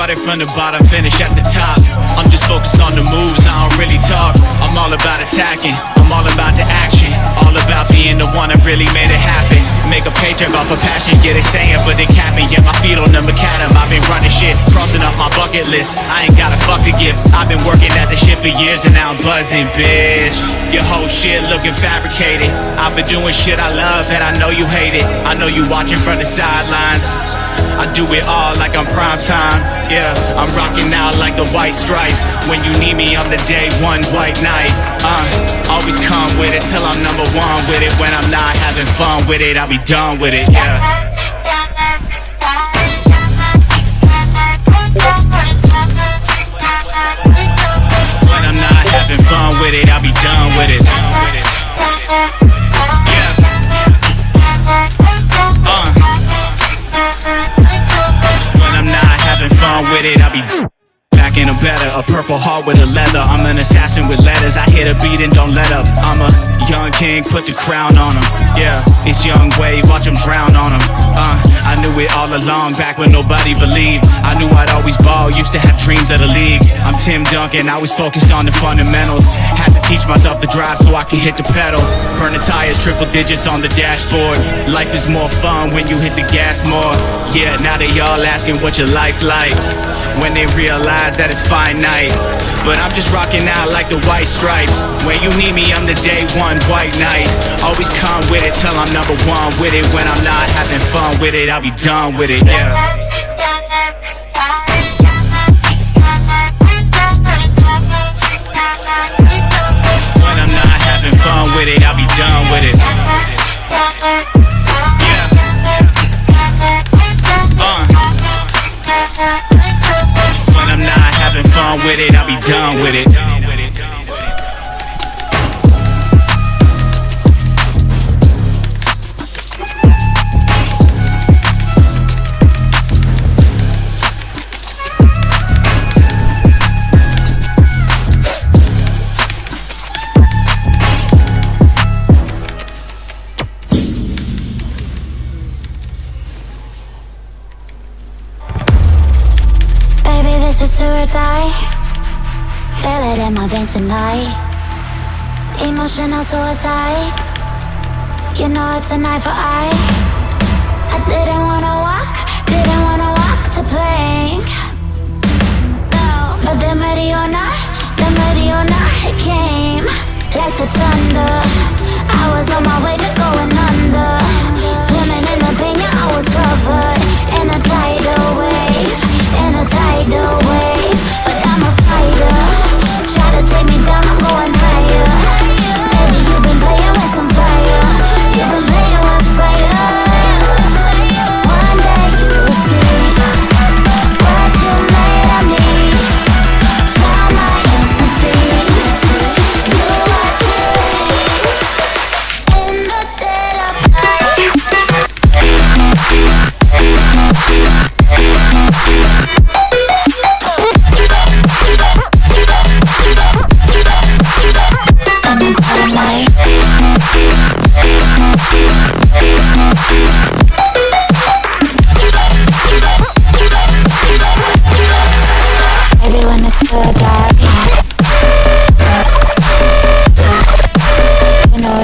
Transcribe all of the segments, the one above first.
Started from the bottom, finish at the top. I'm just focused on the moves, I don't really talk. I'm all about attacking, I'm all about the action. All about being the one that really made it happen. Make a paycheck off of passion, get it saying, but they cap me. Yeah, my feet on the macadam. I've been running shit, crossing up my bucket list. I ain't got a fuck to give. I've been working at the shit for years and now I'm buzzing, bitch. Your whole shit looking fabricated. I've been doing shit I love and I know you hate it. I know you watching from the sidelines. I do it all like I'm prime time. Yeah, I'm rocking out like the white stripes. When you need me, I'm the day one white knight. Uh, always come with it till I'm number one with it. When I'm not having fun with it, I'll be done with it. Yeah. Purple heart with a leather. I'm an assassin with letters. I hit a beat and don't let up. I'm a young king, put the crown on him. Yeah, it's young wave, watch him drown on him. Uh, I knew it all along, back when nobody believed. I knew I'd always ball, used to have dreams of the league. I'm Tim Duncan, I was focused on the fundamentals. Had to teach myself to drive so I can hit the pedal. Burn the tires, triple digits on the dashboard. Life is more fun when you hit the gas more. Yeah, now they all asking what your life like. When they realize that it's finite. But I'm just rocking out like the white stripes. When you need me, I'm the day one white knight. Always come with it till I'm number one with it. When I'm not having fun with it, I'll be done with it. Yeah. With it, I'll be done with it. Yeah. Uh. When I'm not having fun with it, I'll be done with it. Is or die. Feel it in my veins tonight. Emotional suicide. You know it's an eye for eye. I didn't wanna walk, didn't wanna walk the plank. No, but the Mariona, the Mariona,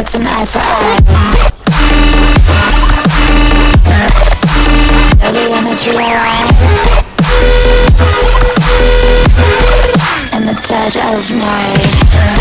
it's an eye for eye. Real life In the dead of night